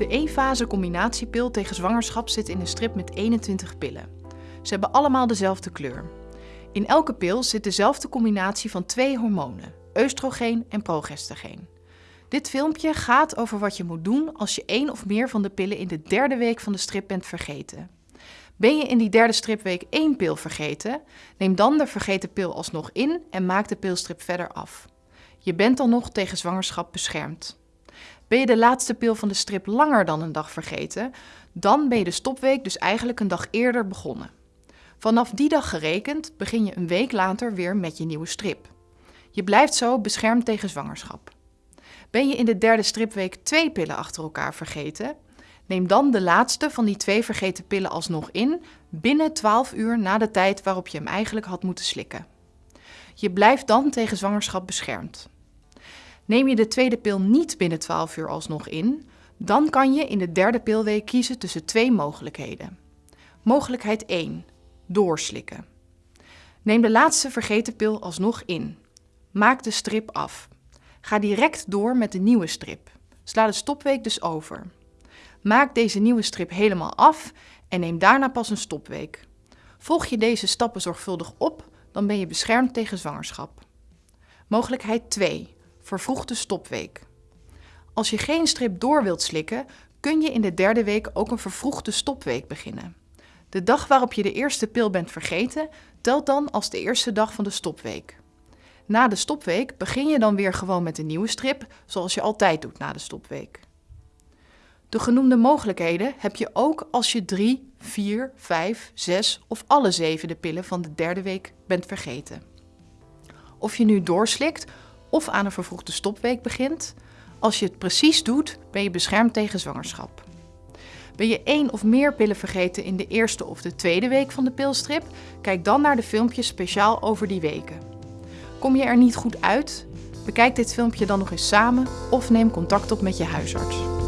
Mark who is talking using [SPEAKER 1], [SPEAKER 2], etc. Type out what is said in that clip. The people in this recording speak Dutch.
[SPEAKER 1] De E-fase combinatiepil tegen zwangerschap zit in een strip met 21 pillen. Ze hebben allemaal dezelfde kleur. In elke pil zit dezelfde combinatie van twee hormonen, oestrogeen en progestageen. Dit filmpje gaat over wat je moet doen als je één of meer van de pillen in de derde week van de strip bent vergeten. Ben je in die derde stripweek één pil vergeten, neem dan de vergeten pil alsnog in en maak de pilstrip verder af. Je bent dan nog tegen zwangerschap beschermd. Ben je de laatste pil van de strip langer dan een dag vergeten, dan ben je de stopweek dus eigenlijk een dag eerder begonnen. Vanaf die dag gerekend begin je een week later weer met je nieuwe strip. Je blijft zo beschermd tegen zwangerschap. Ben je in de derde stripweek twee pillen achter elkaar vergeten, neem dan de laatste van die twee vergeten pillen alsnog in binnen 12 uur na de tijd waarop je hem eigenlijk had moeten slikken. Je blijft dan tegen zwangerschap beschermd. Neem je de tweede pil niet binnen 12 uur alsnog in, dan kan je in de derde pilweek kiezen tussen twee mogelijkheden. Mogelijkheid 1. Doorslikken. Neem de laatste vergeten pil alsnog in. Maak de strip af. Ga direct door met de nieuwe strip. Sla de stopweek dus over. Maak deze nieuwe strip helemaal af en neem daarna pas een stopweek. Volg je deze stappen zorgvuldig op, dan ben je beschermd tegen zwangerschap. Mogelijkheid 2 vervroegde stopweek. Als je geen strip door wilt slikken, kun je in de derde week ook een vervroegde stopweek beginnen. De dag waarop je de eerste pil bent vergeten, telt dan als de eerste dag van de stopweek. Na de stopweek begin je dan weer gewoon met een nieuwe strip, zoals je altijd doet na de stopweek. De genoemde mogelijkheden heb je ook als je 3, 4, 5, 6 of alle zevende pillen van de derde week bent vergeten. Of je nu doorslikt of aan een vervroegde stopweek begint. Als je het precies doet, ben je beschermd tegen zwangerschap. Ben je één of meer pillen vergeten in de eerste of de tweede week van de pilstrip? Kijk dan naar de filmpjes speciaal over die weken. Kom je er niet goed uit? Bekijk dit filmpje dan nog eens samen of neem contact op met je huisarts.